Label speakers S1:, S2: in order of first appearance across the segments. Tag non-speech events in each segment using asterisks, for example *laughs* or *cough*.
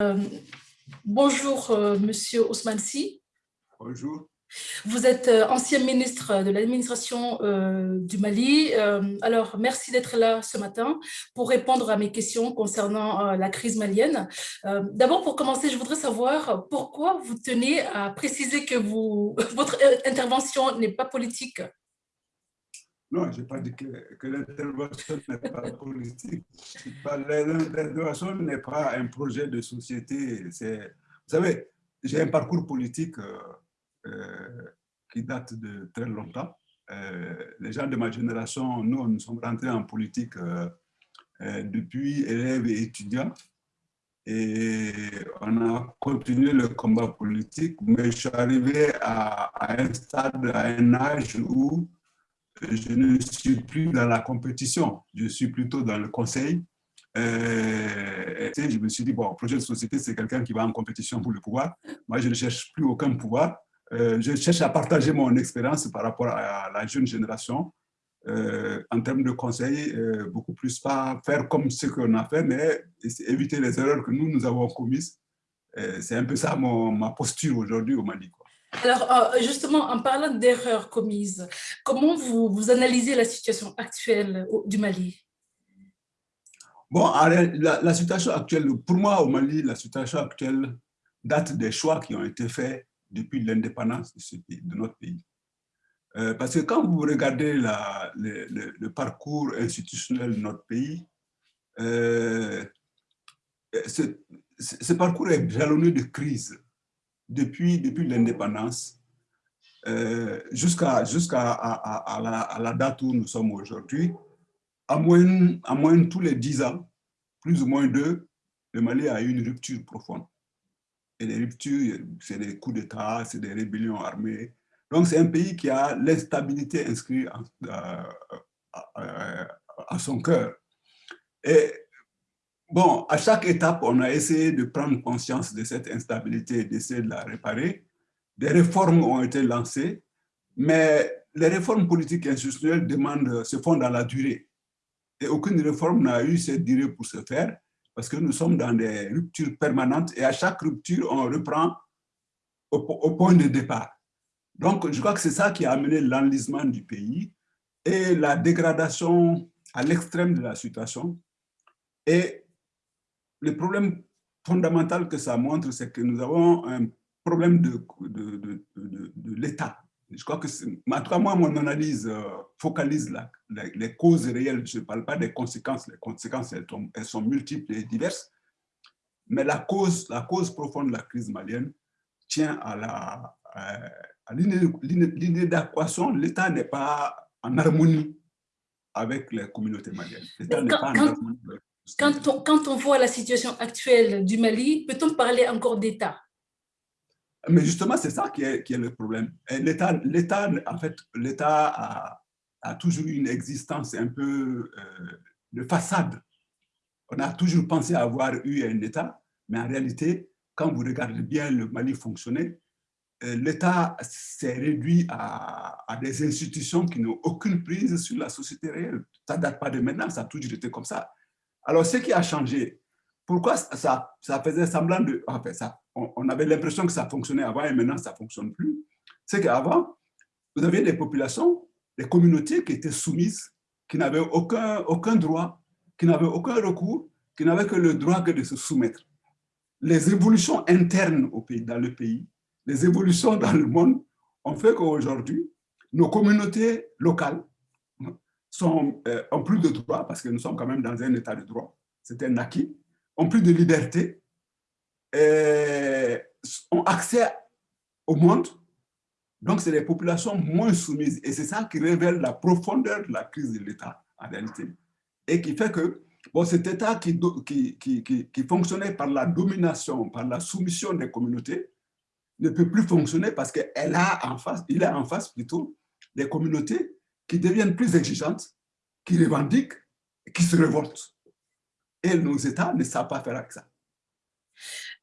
S1: Euh, bonjour, euh, Monsieur Ousmane Si.
S2: Bonjour.
S1: Vous êtes euh, ancien ministre de l'administration du Mali. alors, merci d'être là ce matin pour répondre à mes questions concernant la crise malienne. D'abord, pour commencer, je voudrais savoir pourquoi vous tenez à préciser que vous, *laughs* votre intervention n'est pas politique.
S2: Non, je n'ai pas dit que, l'intervention n'est pas *laughs* politique. L'intervention n'est pas un projet de société. Vous savez, j'ai un parcours politique euh, euh, qui date de très longtemps. Euh, les gens de ma génération, nous, nous sommes rentrés en politique depuis élèves et étudiants. Et on a continué le combat politique, mais je suis arrivé à, à un stade, à un âge où je ne suis plus dans la compétition, je suis plutôt dans le conseil. Euh, je me suis dit, bon, projet de société, c'est quelqu'un qui va en compétition pour le pouvoir. Moi, je ne cherche plus aucun pouvoir. Euh, je cherche à partager mon expérience par rapport à la jeune génération. Euh, en termes de conseil, beaucoup plus pas faire comme ce qu'on a fait, mais éviter les erreurs que nous, nous avons commises. c'est un peu ça mon, ma posture aujourd'hui au Mali.
S1: Alors, euh, justement, en parlant d'erreurs commises, comment vous, analysez la situation actuelle du Mali?
S2: Bon, la, situation actuelle, pour moi au Mali, la situation actuelle date des choix qui ont été faits depuis l'indépendance de, notre pays. Euh, parce que quand vous regardez le, parcours institutionnel de notre pays, euh, ce, ce, parcours est jalonné de crises depuis, depuis l'indépendance euh, jusqu'à à, la, date où nous sommes aujourd'hui, à moins, à moins tous les dix ans, plus ou moins deux, le Mali a eu une rupture profonde. Et les ruptures, c'est des coups d'État, c'est des rébellions armées. Donc c'est un pays qui a l'instabilité inscrite à, à son cœur. Et Bon, à chaque étape, on a essayé de prendre conscience de cette instabilité et d'essayer de la réparer. Des réformes ont été lancées, mais les réformes politiques et institutionnelles demandent, se font dans la durée. Et aucune réforme n'a eu cette durée pour se faire, parce que nous sommes dans des ruptures permanentes et à chaque rupture, on reprend au, point de départ. Donc, je crois que c'est ça qui a amené l'enlisement du pays et la dégradation à l'extrême de la situation. Et le problème fondamental que ça montre, c'est que nous avons un problème de, de, de, de, l'État. Je crois que, en tout cas, moi, mon analyse euh, focalise la, les causes réelles. Je ne parle pas des conséquences. Les conséquences, elles, elles, sont multiples et diverses. Mais la cause, la cause profonde de la crise malienne tient à la à l'inadéquation. L'État n'est pas en harmonie avec les communautés maliennes. L'État n'est pas en harmonie avec
S1: quand on, quand on voit la situation actuelle du Mali, peut-on parler encore d'État?
S2: Mais justement, c'est ça qui est, qui est, le problème. L'État, en fait, l'État a, a, toujours une existence un peu euh, de façade. On a toujours pensé avoir eu un État, mais en réalité, quand vous regardez bien le Mali fonctionner, euh, l'État s'est réduit à, à, des institutions qui n'ont aucune prise sur la société réelle. Ça ne date pas de maintenant, ça a toujours été comme ça. Alors, ce qui a changé, pourquoi ça, ça faisait semblant de... Enfin, ça, on, avait l'impression que ça fonctionnait avant et maintenant ça ne fonctionne plus. C'est qu'avant, vous aviez des populations, des communautés qui étaient soumises, qui n'avaient aucun, aucun droit, qui n'avaient aucun recours, qui n'avaient que le droit de se soumettre. Les évolutions internes au pays, dans le pays, les évolutions dans le monde ont fait qu'aujourd'hui, nos communautés locales sont, euh, ont plus de droits, parce que nous sommes quand même dans un état de droit, c'est un acquis, ont plus de liberté, et ont accès au monde, donc c'est des populations moins soumises. Et c'est ça qui révèle la profondeur de la crise de l'État, en réalité. Et qui fait que bon, cet État qui, qui, qui, qui, fonctionnait par la domination, par la soumission des communautés, ne peut plus fonctionner parce qu'il a a en face plutôt des communautés qui deviennent plus exigeantes, qui revendiquent, qui se révoltent. Et nos États ne savent pas faire avec ça.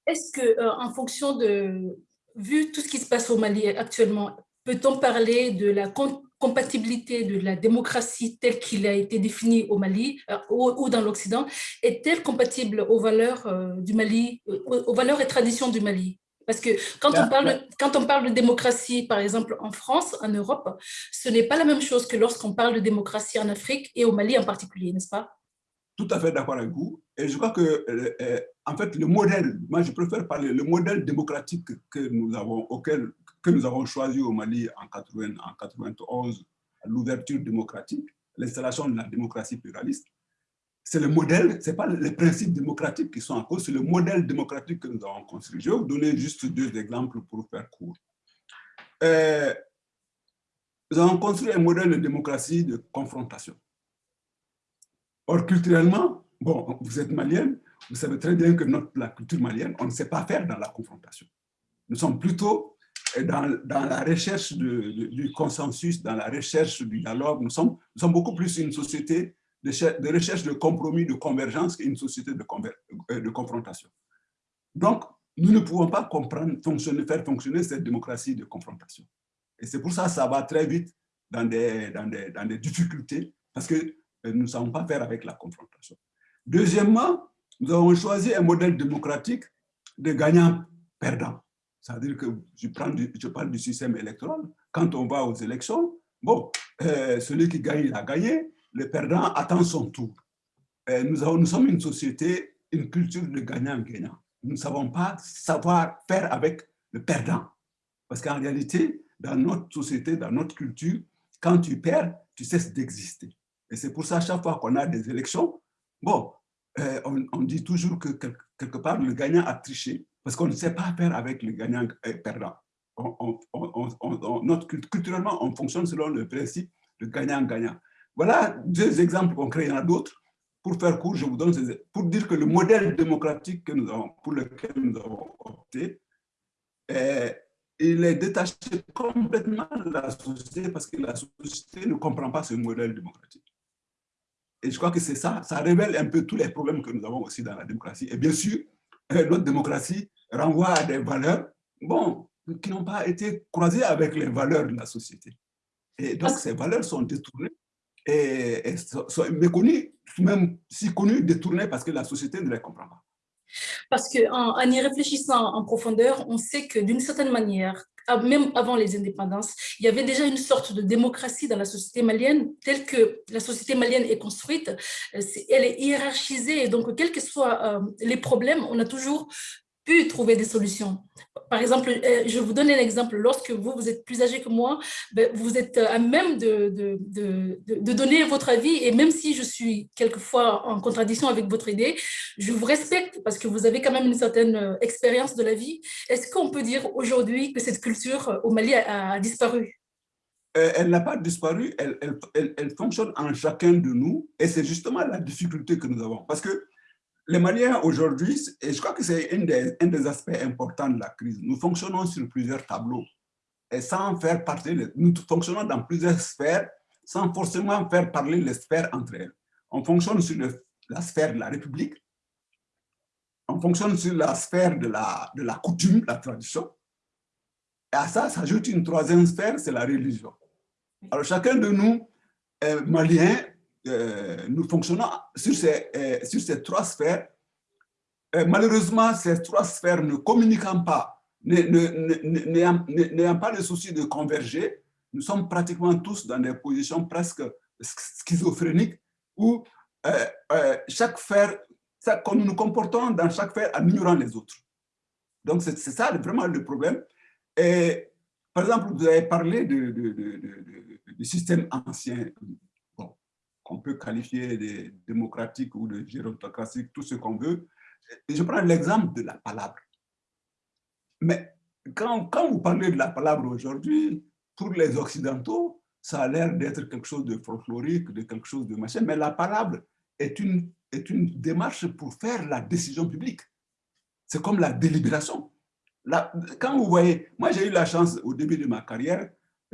S1: Est-ce que, euh, en fonction de, vu tout ce qui se passe au Mali actuellement, peut-on parler de la compatibilité de la démocratie telle qu'il a été définie au Mali euh, ou, dans l'Occident est-elle compatible aux valeurs euh, du Mali, aux, valeurs et traditions du Mali? Parce que quand on, parle de, quand on parle de démocratie, par exemple, en France, en Europe, ce n'est pas la même chose que lorsqu'on parle de démocratie en Afrique et au Mali en particulier, n'est-ce pas?
S2: Tout à fait d'accord avec vous. Et je crois que, en fait, le modèle, moi je préfère parler, le modèle démocratique que nous avons, auquel que nous avons choisi au Mali en, 80, en 91, l'ouverture démocratique, l'installation de la démocratie pluraliste, c'est le modèle, ce n'est pas les principes démocratiques qui sont en cause, c'est le modèle démocratique que nous avons construit. Je vais vous donner juste deux exemples pour faire court. Euh, nous avons construit un modèle de démocratie de confrontation. Or, culturellement, bon, vous êtes malienne, vous savez très bien que notre, la culture malienne, on ne sait pas faire dans la confrontation. Nous sommes plutôt dans, dans, la recherche du consensus, dans la recherche du dialogue, nous sommes, nous sommes beaucoup plus une société de, recherche de compromis, de convergence qu'une société de, euh, confrontation. Donc, nous ne pouvons pas faire fonctionner cette démocratie de confrontation. Et c'est pour ça que ça va très vite dans des, dans des, dans des difficultés, parce que euh, nous ne savons pas faire avec la confrontation. Deuxièmement, nous avons choisi un modèle démocratique de gagnant-perdant. C'est-à-dire que je parle du système électoral. Quand on va aux élections, bon, euh, celui qui gagne, il a gagné. Le perdant attend son tour. Euh, nous, sommes une société, une culture de gagnant-gagnant. Nous ne savons pas savoir faire avec le perdant. Parce qu'en réalité, dans notre société, dans notre culture, quand tu perds, tu cesses d'exister. Et c'est pour ça, chaque fois qu'on a des élections, bon, euh, on, dit toujours que quelque part, le gagnant a triché parce qu'on ne sait pas faire avec les gagnants et perdants. notre, culturellement, on fonctionne selon le principe de gagnant-gagnant. Voilà deux exemples concrets, il y en a d'autres. Pour faire court, je vous donne ces, pour dire que le modèle démocratique que nous avons, pour lequel nous avons opté, est, il est détaché complètement de la société parce que la société ne comprend pas ce modèle démocratique. Et je crois que c'est ça, ça révèle un peu tous les problèmes que nous avons aussi dans la démocratie. Et bien sûr, notre démocratie renvoie à des valeurs bon, qui n'ont pas été croisées avec les valeurs de la société. Et donc, ces valeurs sont détournées et, sont méconnues, même si connues, détournées parce que la société ne les comprend pas.
S1: Parce qu'en en, y réfléchissant en profondeur, on sait que d'une certaine manière, même avant les indépendances, il y avait déjà une sorte de démocratie dans la société malienne, telle que la société malienne est construite, elle est hiérarchisée, et donc quels que soient euh, les problèmes, on a toujours pu trouver des solutions. Par exemple, euh, je vous donne un exemple. Lorsque vous, vous êtes plus âgé que moi, ben, vous êtes à même de, de, de, donner votre avis. Et même si je suis quelquefois en contradiction avec votre idée, je vous respecte parce que vous avez quand même une certaine euh, expérience de la vie. Est-ce qu'on peut dire aujourd'hui que cette culture euh, au Mali a, disparu?
S2: Elle n'a pas disparu, elle, elle, elle, fonctionne en chacun de nous et c'est justement la difficulté que nous avons. Parce que les Maliens aujourd'hui, et je crois que c'est un des, aspects importants de la crise, nous fonctionnons sur plusieurs tableaux et sans faire parler, nous fonctionnons dans plusieurs sphères sans forcément faire parler les sphères entre elles. On fonctionne sur la sphère de la République, on fonctionne sur la sphère de la, de la coutume, la tradition, et à ça s'ajoute une troisième sphère, c'est la religion. Alors chacun de nous, Maliens, euh, nous fonctionnons sur ces, euh, sur ces trois sphères. Euh, malheureusement, ces trois sphères ne communiquant pas, n'ayant pas le souci de converger, nous sommes pratiquement tous dans des positions presque schizophréniques où chaque sphère, nous nous comportons dans chaque sphère en ignorant les autres. Donc, c'est ça vraiment le problème. Par exemple, vous avez parlé du système ancien qu'on peut qualifier de démocratique ou de gérontocratique, tout ce qu'on veut. je prends l'exemple de la palabre. Mais quand, quand vous parlez de la palabre aujourd'hui, pour les Occidentaux, ça a l'air d'être quelque chose de folklorique, de quelque chose de machin, mais la palabre est une, est une démarche pour faire la décision publique. C'est comme la délibération. quand vous voyez, moi j'ai eu la chance au début de ma carrière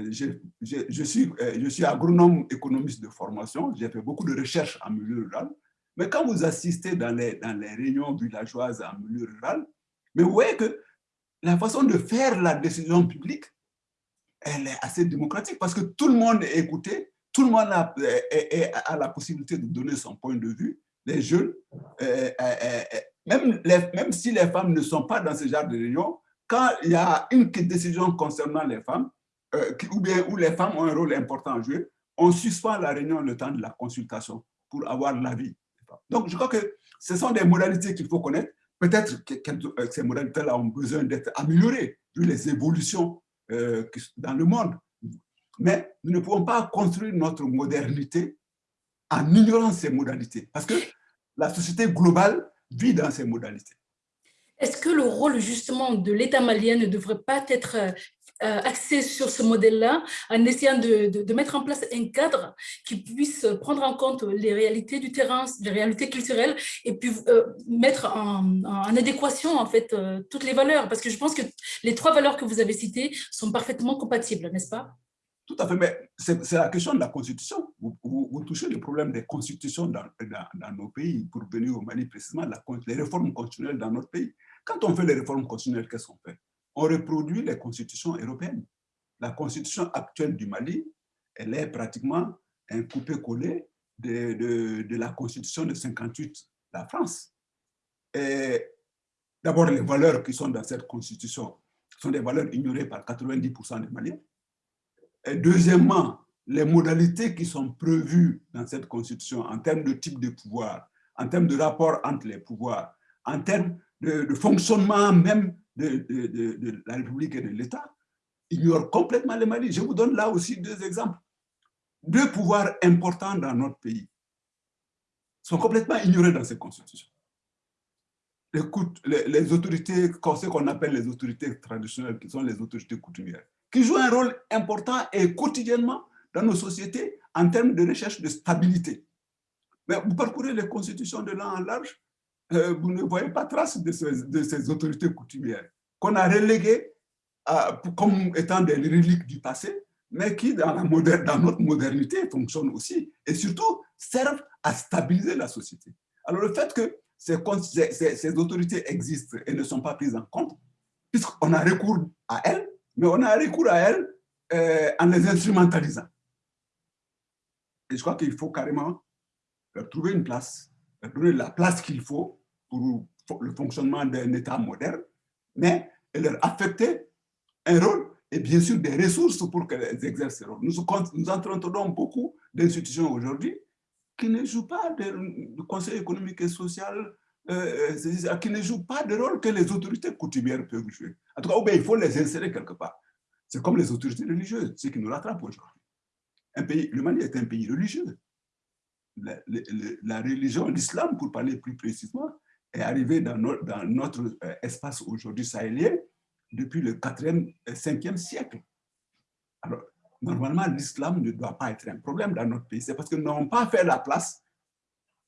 S2: je, suis, euh, je suis agronome économiste de formation, j'ai fait beaucoup de recherches en milieu rural, mais quand vous assistez dans les, dans les réunions villageoises en milieu rural, mais vous voyez que la façon de faire la décision publique elle est assez démocratique parce que tout le monde est écouté, tout le monde a, a la possibilité de donner son point de vue. Les jeunes, même, même si les femmes ne sont pas dans ce genre de réunion, quand il y a une décision concernant les femmes, euh, ou bien où les femmes ont un rôle important à jouer, on suspend la réunion le temps de la consultation pour avoir l'avis. Donc, je crois que ce sont des modalités qu'il faut connaître. Peut-être que, euh, ces modalités-là ont besoin d'être améliorées, vu les évolutions euh, dans le monde. Mais nous ne pouvons pas construire notre modernité en ignorant ces modalités, parce que la société globale vit dans ces modalités.
S1: Est-ce que le rôle justement de l'État malien ne devrait pas être axé sur ce modèle-là, en essayant de, mettre en place un cadre qui puisse prendre en compte les réalités du terrain, les réalités culturelles, et puis euh, mettre en, adéquation en fait euh, toutes les valeurs Parce que je pense que les trois valeurs que vous avez citées sont parfaitement compatibles, n'est-ce pas?
S2: Tout à fait, mais c'est la question de la Constitution. Vous, touchez le problème des constitutions dans, dans, nos pays, pour venir au Mali précisément, la, les réformes constitutionnelles dans notre pays. Quand on fait les réformes constitutionnelles, qu'est-ce qu'on fait? On reproduit les constitutions européennes. La constitution actuelle du Mali, elle est pratiquement un coupé-collé de, de, la constitution de 58, la France. Et d'abord, les valeurs qui sont dans cette constitution sont des valeurs ignorées par 90% des Maliens. Et deuxièmement, les modalités qui sont prévues dans cette constitution en termes de type de pouvoir, en termes de rapport entre les pouvoirs, en termes de, fonctionnement même de, la République et de l'État, ignore complètement les Mali. Je vous donne là aussi deux exemples. Deux pouvoirs importants dans notre pays sont complètement ignorés dans cette constitution. Les, les autorités, ce qu'on appelle les autorités traditionnelles, qui sont les autorités coutumières, qui jouent un rôle important et quotidiennement dans nos sociétés en termes de recherche de stabilité. Mais vous parcourez les constitutions de là en large, euh, vous ne voyez pas trace de, ces autorités coutumières qu'on a reléguées comme étant des reliques du passé, mais qui, dans, notre modernité, fonctionnent aussi et surtout servent à stabiliser la société. Alors le fait que ces, ces, autorités existent et ne sont pas prises en compte, puisqu'on a recours à elles, mais on a recours à elles euh, en les instrumentalisant. Et je crois qu'il faut carrément leur trouver une place, leur donner la place qu'il faut pour le fonctionnement d'un État moderne, mais leur affecter un rôle et bien sûr des ressources pour qu'elles exercent ce rôle. Nous, nous entretenons beaucoup d'institutions aujourd'hui qui ne jouent pas de, conseil économique et social, euh, euh, qui ne jouent pas de rôle que les autorités coutumières peuvent jouer. En tout cas, il faut les insérer quelque part. C'est comme les autorités religieuses, ce qui nous rattrape aujourd'hui. Le Mali est un pays religieux. La religion, l'islam, pour parler plus précisément, est arrivé dans notre, euh, espace aujourd'hui sahélien depuis le 4e, 5e siècle. Alors, normalement, l'islam ne doit pas être un problème dans notre pays. C'est parce que nous n'avons pas fait la place,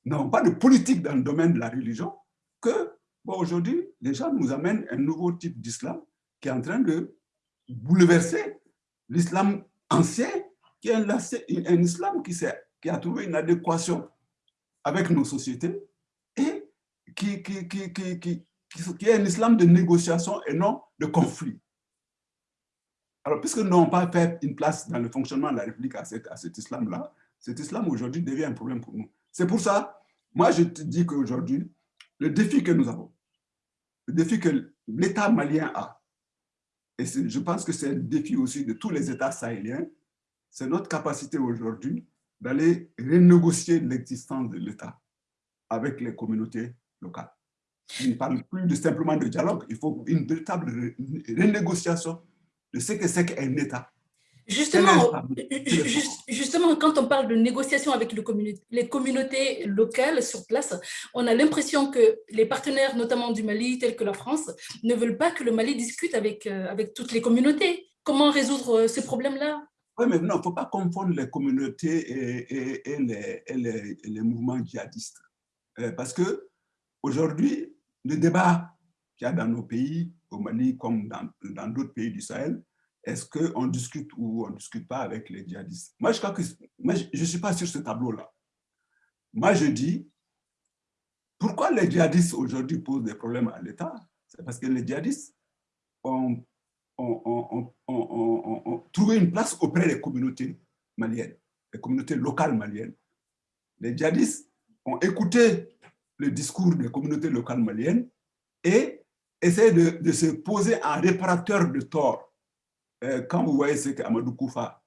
S2: nous n'avons pas de politique dans le domaine de la religion, que aujourd'hui, les gens nous amènent un nouveau type d'islam qui est en train de bouleverser l'islam ancien, qui est un, un islam qui, qui a trouvé une adéquation avec nos sociétés qui, qui, qui, qui, qui est un islam de négociation et non de conflit. Alors, puisque nous n'avons pas fait une place dans le fonctionnement de la République à cet, à cet islam-là, cet islam aujourd'hui devient un problème pour nous. C'est pour ça, moi je te dis qu'aujourd'hui, le défi que nous avons, le défi que l'État malien a, et je pense que c'est le défi aussi de tous les États sahéliens, c'est notre capacité aujourd'hui d'aller renégocier l'existence de l'État avec les communautés local. Il ne parle plus de simplement de dialogue, il faut une véritable renégociation de ce que c'est qu'un État.
S1: Justement, justement, quand on parle de négociation avec les communautés locales sur place, on a l'impression que les partenaires, notamment du Mali, tels que la France, ne veulent pas que le Mali discute avec, euh, avec toutes les communautés. Comment résoudre euh, ce problème-là?
S2: Oui, mais non, il ne faut pas confondre les communautés et, et, les, les, les, mouvements djihadistes. Euh, parce que Aujourd'hui, le débat qu'il y a dans nos pays, au Mali comme dans d'autres pays du Sahel, est-ce qu'on discute ou on ne discute pas avec les djihadistes? Moi, je ne suis pas sur ce tableau-là. Moi, je dis, pourquoi les djihadistes aujourd'hui posent des problèmes à l'État? C'est parce que les djihadistes ont ont, trouvé une place auprès des communautés maliennes, les communautés locales maliennes. Les djihadistes ont écouté le discours des communautés locales maliennes et essaient de, se poser en réparateur de tort. Euh, quand vous voyez ce qu'Amadou Koufa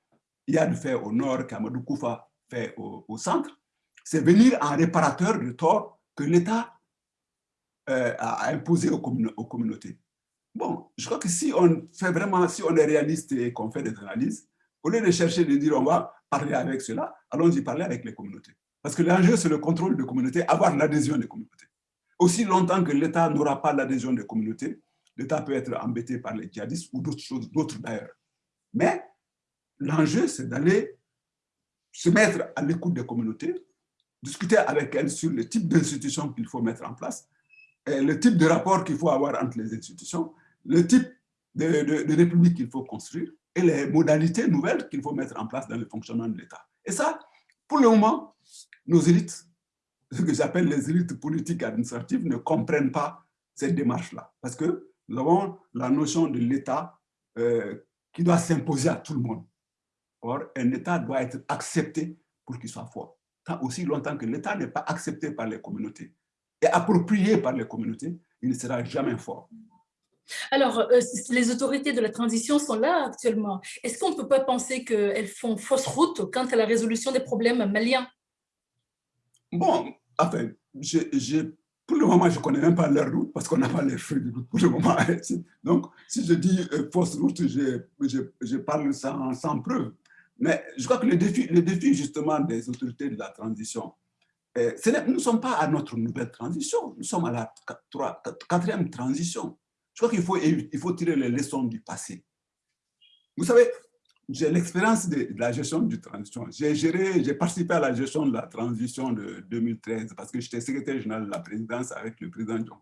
S2: y a de faire au nord, qu'Amadou Koufa fait au, centre, c'est venir en réparateur de tort que l'État euh, a imposé aux, aux, communautés. Bon, je crois que si on fait vraiment, si on est réaliste et qu'on fait des analyses, au lieu de chercher de dire on va parler avec cela, allons-y parler avec les communautés. Parce que l'enjeu, c'est le contrôle des communautés, avoir l'adhésion des communautés. Aussi longtemps que l'État n'aura pas l'adhésion des communautés, l'État peut être embêté par les djihadistes ou d'autres choses, d'autres d'ailleurs. Mais l'enjeu, c'est d'aller se mettre à l'écoute des communautés, discuter avec elles sur le type d'institutions qu'il faut mettre en place, le type de rapport qu'il faut avoir entre les institutions, le type de, de république qu'il faut construire et les modalités nouvelles qu'il faut mettre en place dans le fonctionnement de l'État. Et ça, pour le moment, nos élites, ce que j'appelle les élites politiques administratives, ne comprennent pas cette démarche-là. Parce que nous avons la notion de l'État euh, qui doit s'imposer à tout le monde. Or, un État doit être accepté pour qu'il soit fort. Tant aussi longtemps que l'État n'est pas accepté par les communautés et approprié par les communautés, il ne sera jamais fort.
S1: Alors, euh, les autorités de la transition sont là actuellement. Est-ce qu'on ne peut pas penser qu'elles font fausse route quant à la résolution des problèmes maliens?
S2: Bon, enfin, pour le moment, je ne connais même pas leur route parce qu'on n'a pas les feux de route pour le moment. *laughs* Donc, si je dis euh, fausse route, je, je, parle sans, sans, preuve. Mais je crois que le défi, le défi justement des autorités de la transition, euh, nous ne sommes pas à notre nouvelle transition, nous sommes à la quatrième transition. Je crois qu'il faut, il faut tirer les leçons du passé. Vous savez, j'ai l'expérience de, la gestion du transition. J'ai géré, j'ai participé à la gestion de la transition de 2013 parce que j'étais secrétaire général de la présidence avec le président John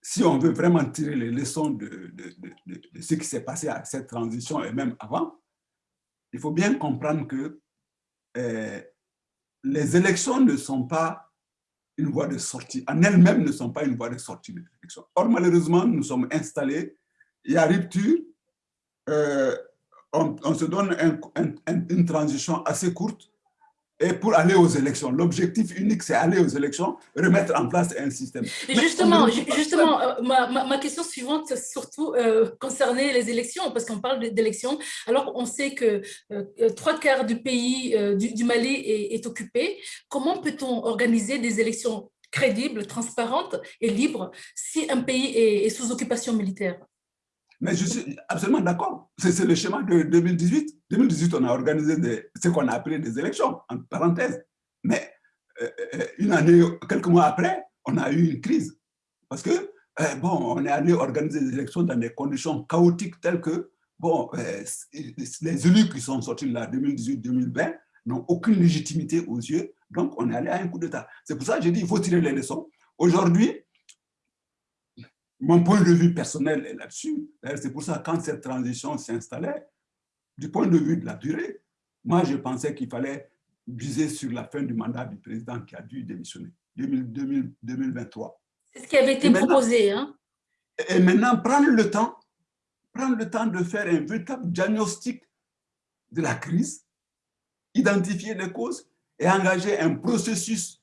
S2: Si on veut vraiment tirer les leçons de, de, ce qui s'est passé à cette transition et même avant, il faut bien comprendre que euh, les élections ne sont pas une voie de sortie, en elles-mêmes ne sont pas une voie de sortie. Or, malheureusement, nous sommes installés, il y a rupture, on, se donne une transition assez courte et pour aller aux élections. L'objectif unique, c'est aller aux élections, remettre en place un système.
S1: justement, justement euh, ma, question suivante, surtout euh, concernait les élections, parce qu'on parle d'élections, alors on sait que trois quarts du pays, du, Mali est, occupé. Comment peut-on organiser des élections crédibles, transparentes et libres si un pays est sous occupation militaire?
S2: Mais je suis absolument d'accord. C'est le schéma de 2018. 2018, on a organisé ce qu'on a appelé des élections, en parenthèse. Mais euh, euh, une année, quelques mois après, on a eu une crise. Parce que, euh, bon, on est allé organiser des élections dans des conditions chaotiques telles que, bon, les élus qui sont sortis là, 2018-2020, n'ont aucune légitimité aux yeux. Donc, on est allé à un coup d'État. C'est pour ça que j'ai dit, il faut tirer les leçons. Aujourd'hui, mon point de vue personnel est là-dessus. C'est pour ça que quand cette transition s'installait, du point de vue de la durée, moi, je pensais qu'il fallait viser sur la fin du mandat du président qui a dû démissionner, 2023.
S1: C'est ce qui avait été proposé. Hein?
S2: Et maintenant, prendre le temps, prendre le temps de faire un véritable diagnostic de la crise, identifier les causes et engager un processus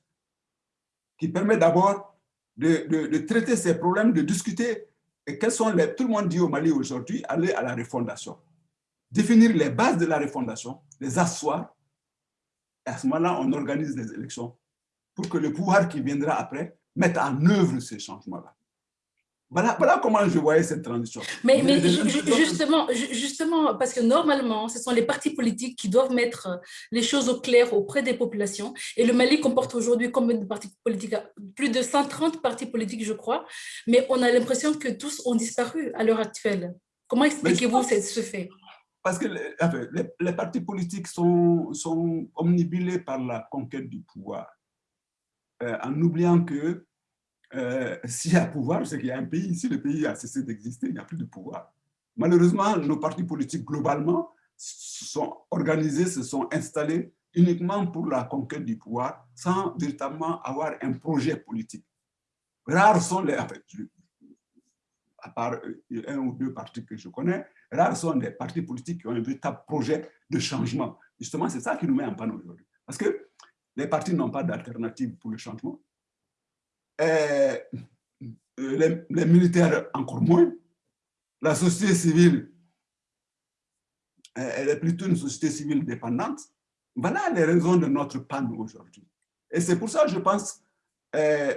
S2: qui permet d'abord de, traiter ces problèmes, de discuter. Et quels sont les, tout le monde dit au Mali aujourd'hui, aller à la refondation. Définir les bases de la refondation, les asseoir. Et à ce moment-là, on organise des élections pour que le pouvoir qui viendra après mette en œuvre ces changements-là. Voilà, comment je voyais cette transition.
S1: Mais, mais justement, justement, parce que normalement, ce sont les partis politiques qui doivent mettre les choses au clair auprès des populations. Et le Mali comporte aujourd'hui combien de partis politiques Plus de 130 partis politiques, je crois. Mais on a l'impression que tous ont disparu à l'heure actuelle. Comment expliquez-vous ce fait?
S2: Parce que les, les, partis politiques sont, sont omnibulés par la conquête du pouvoir, euh, en oubliant que euh, *laughs* s'il y a pouvoir, c'est qu'il y a un pays. Si le pays a cessé d'exister, il n'y a plus de pouvoir. Malheureusement, nos partis politiques, globalement, sont organisés, se sont installés uniquement pour la conquête du pouvoir, sans véritablement avoir un projet politique. Rares sont les... à part euh, un ou deux partis que je connais, rares sont des partis politiques qui ont un véritable projet de changement. Justement, c'est ça qui nous met en panne aujourd'hui. Parce que les partis n'ont pas d'alternative pour le changement. Et les, les, militaires encore moins. La société civile, elle est plutôt une société civile dépendante. Voilà les raisons de notre panne aujourd'hui. Et c'est pour ça que je pense, euh,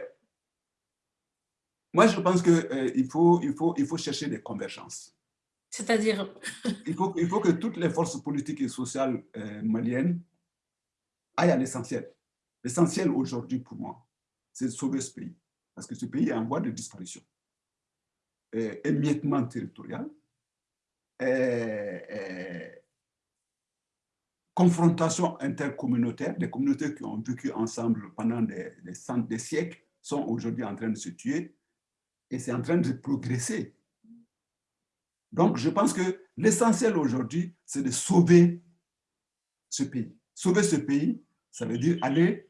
S2: moi je pense qu'il euh, faut, il faut, il faut chercher des convergences.
S1: C'est-à-dire?
S2: Il faut, il faut que toutes les forces politiques et sociales euh, maliennes aillent à l'essentiel. L'essentiel aujourd'hui pour moi, c'est de sauver ce pays. Parce que ce pays est en voie de disparition. Et, émiettement territorial, et, confrontation intercommunautaire, des communautés qui ont vécu ensemble pendant des, des, des siècles sont aujourd'hui en train de se tuer et c'est en train de progresser. Donc, je pense que l'essentiel aujourd'hui, c'est de sauver ce pays. Sauver ce pays, ça veut dire aller,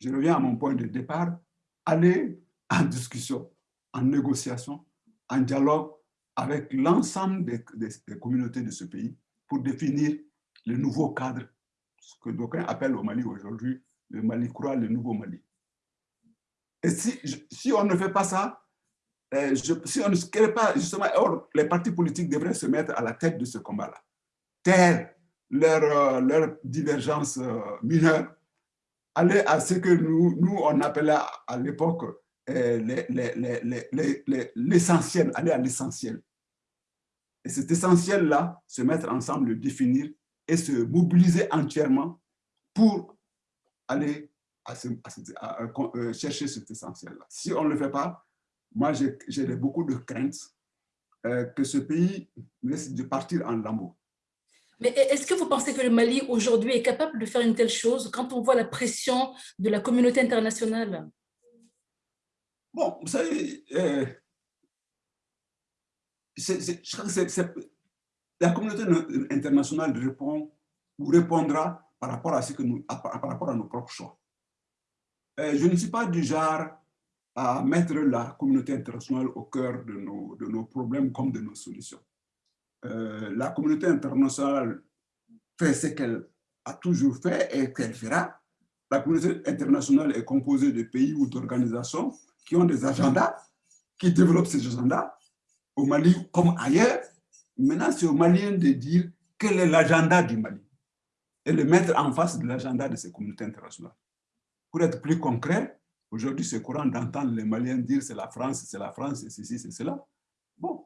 S2: je reviens à mon point de départ, aller en discussion, en négociation, en dialogue avec l'ensemble des, communautés de ce pays pour définir le nouveau cadre, ce que d'aucuns appellent au Mali aujourd'hui le Mali croit le nouveau Mali. Et si, si on ne fait pas ça, euh, si on ne se crée pas, justement, les partis politiques devraient se mettre à la tête de ce combat-là, taire leurs leur euh, divergences euh, mineures, aller à ce que nous, nous on appelait à l'époque l'essentiel, aller à l'essentiel. Et cet essentiel-là, se mettre ensemble, le définir et se mobiliser entièrement pour aller à à, à, chercher cet essentiel-là. Si on ne le fait pas, moi, j'ai beaucoup de craintes euh, que ce pays risque de partir en lambeaux.
S1: Mais est-ce que vous pensez que le Mali aujourd'hui est capable de faire une telle chose quand on voit la pression de la communauté internationale?
S2: Bon, vous savez, euh, je crois que la communauté internationale répond ou répondra par rapport à, ce que nous, par rapport à nos propres choix. Euh, je ne suis pas du genre à mettre la communauté internationale au cœur de nos, de nos problèmes comme de nos solutions. Euh, la communauté internationale fait ce qu'elle a toujours fait et qu'elle fera. La communauté internationale est composée de pays ou d'organisations qui ont des agendas, qui développent ces agendas, au Mali comme ailleurs. Maintenant, c'est aux Maliens de dire quel est l'agenda du Mali et le mettre en face de l'agenda de ces communautés internationales. Pour être plus concret, aujourd'hui, c'est courant d'entendre les Maliens dire c'est la France, c'est la France, c'est ceci, c'est cela. Bon,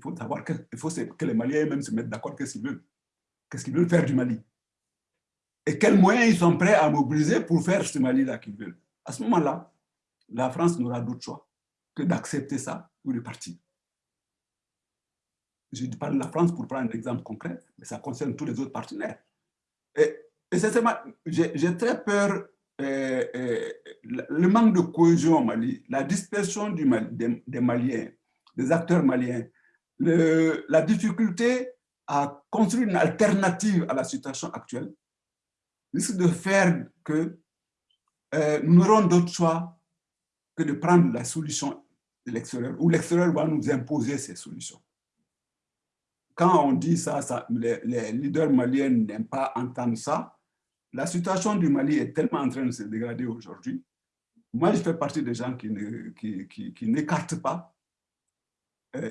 S2: il faut savoir que, faut que les Maliens même se mettent d'accord qu'est-ce qu'ils veulent. Qu'est-ce qu'ils veulent faire du Mali Et quels moyens ils sont prêts à mobiliser pour faire ce Mali-là qu'ils veulent. À ce moment-là, la France n'aura d'autre choix que d'accepter ça ou de partir. Je parle de la France pour prendre un exemple concret, mais ça concerne tous les autres partenaires. Et, et j'ai très peur euh, euh, le manque de cohésion au Mali, la dispersion des, Maliens, des acteurs maliens, la difficulté à construire une alternative à la situation actuelle risque de faire que euh, nous n'aurons d'autre choix que de prendre la solution de l'extérieur, ou l'extérieur va nous imposer ces solutions. Quand on dit ça, les, leaders maliens n'aiment pas entendre ça. La situation du Mali est tellement en train de se dégrader aujourd'hui. Moi, je fais partie des gens qui, n'écartent pas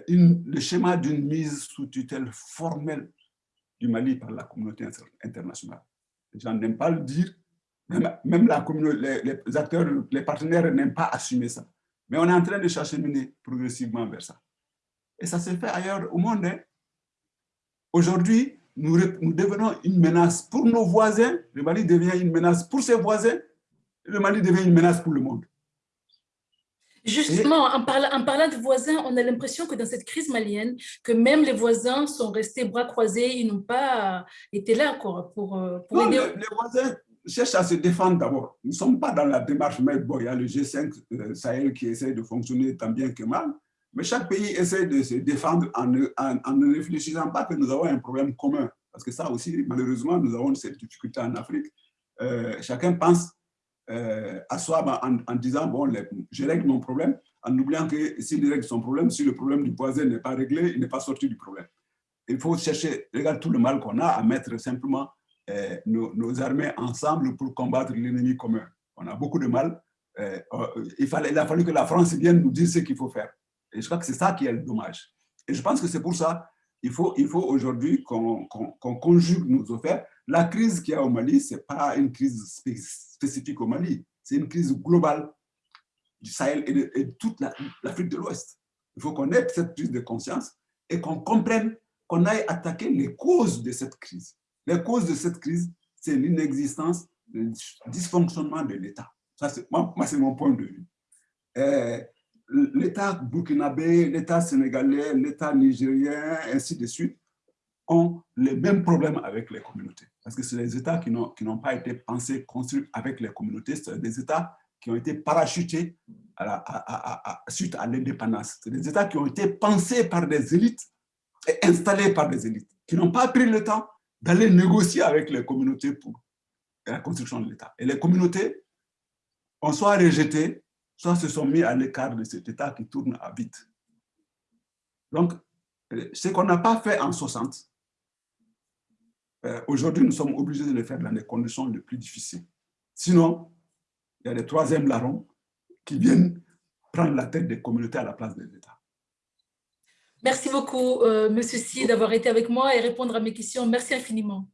S2: une, le schéma d'une mise sous tutelle formelle du Mali par la communauté internationale. Les gens n'aiment pas le dire, même, les, acteurs, les partenaires n'aiment pas assumer ça. Mais on est en train de cheminer progressivement vers ça. Et ça se fait ailleurs au monde. Hein. Aujourd'hui, nous, devenons une menace pour nos voisins. Le Mali devient une menace pour ses voisins. Le Mali devient une menace pour le monde.
S1: Justement, en parlant, en parlant, de voisins, on a l'impression que dans cette crise malienne, que même les voisins sont restés bras croisés, ils n'ont pas été là quoi, pour, euh, pour
S2: non, aider. Les, les voisins, cherche à se défendre d'abord. Nous ne sommes pas dans la démarche, mais bon, il y a le G5 euh, Sahel qui essaie de fonctionner tant bien que mal, mais chaque pays essaie de se défendre en ne, en, en ne réfléchissant pas que nous avons un problème commun. Parce que ça aussi, malheureusement, nous avons cette difficulté en Afrique. Euh, chacun pense euh, à soi en, en, disant, bon, je règle mon problème, en oubliant que s'il règle son problème, si le problème du voisin n'est pas réglé, il n'est pas sorti du problème. Il faut chercher, regarde tout le mal qu'on a à mettre simplement eh, nos, armées ensemble pour combattre l'ennemi commun. On a beaucoup de mal. Eh, oh, il, a fallu que la France vienne nous dire ce qu'il faut faire. Et je crois que c'est ça qui est le dommage. Et je pense que c'est pour ça il faut, il faut aujourd'hui qu'on conjugue nos affaires. La crise qu'il y a au Mali, ce n'est pas une crise spécifique au Mali, c'est une crise globale du Sahel et de, toute l'Afrique de l'Ouest. Il faut qu'on ait cette prise de conscience et qu'on comprenne qu'on aille attaquer les causes de cette crise. Les causes de cette crise, c'est l'inexistence, le dysfonctionnement de l'État. Moi, moi c'est mon point de vue. Euh, l'État burkinabé, l'État sénégalais, l'État nigérien, ainsi de suite, ont les mêmes problèmes avec les communautés. Parce que c'est des États qui n'ont pas été pensés, construits avec les communautés, c'est des États qui ont été parachutés suite à l'indépendance. C'est des États qui ont été pensés par des élites et installés par des élites, qui n'ont pas pris le temps d'aller négocier avec les communautés pour la construction de l'État. Et les communautés ont soit rejeté, soit se sont mis à l'écart de cet État qui tourne à vite. Donc, euh, ce qu'on n'a pas fait en 60, euh, aujourd'hui, nous sommes obligés de le faire dans les conditions les plus difficiles. Sinon, il y a des troisièmes larrons qui viennent prendre la tête des communautés à la place des États.
S1: Merci beaucoup, euh, Monsieur Si, d'avoir été avec moi et répondre à mes questions. Merci infiniment.